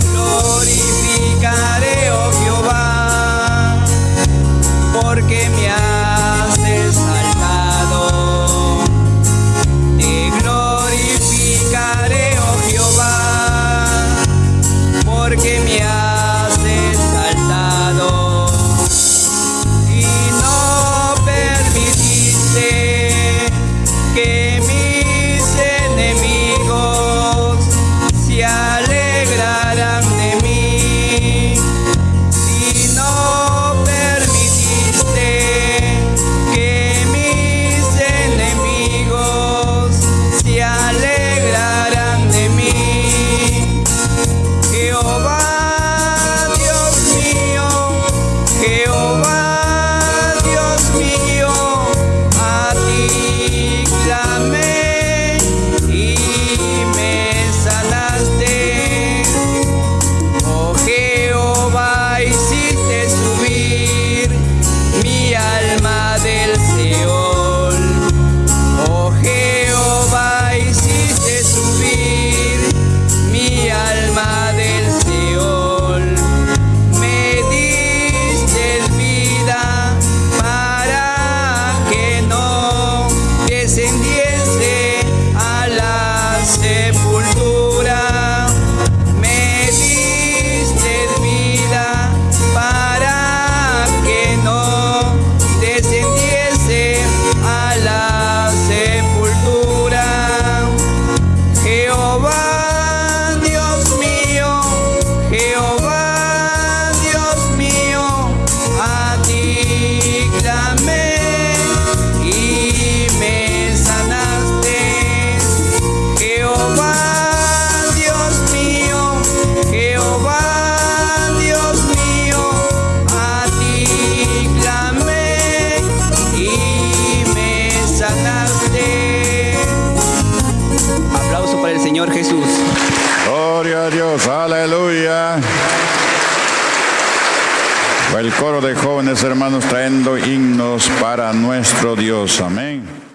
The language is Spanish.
Glorificaré, oh Jehová, porque me has Señor Jesús. Gloria a Dios, aleluya. El coro de jóvenes hermanos trayendo himnos para nuestro Dios. Amén.